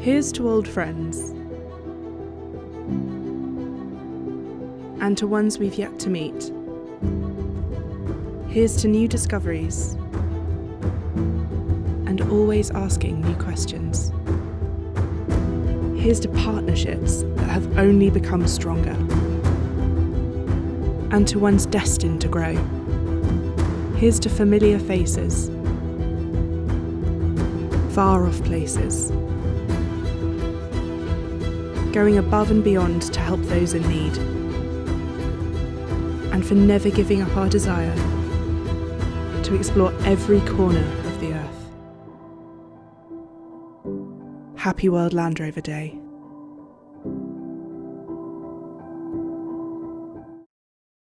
Here's to old friends. And to ones we've yet to meet. Here's to new discoveries. And always asking new questions. Here's to partnerships that have only become stronger. And to ones destined to grow. Here's to familiar faces. Far off places going above and beyond to help those in need, and for never giving up our desire to explore every corner of the earth. Happy World Land Rover Day.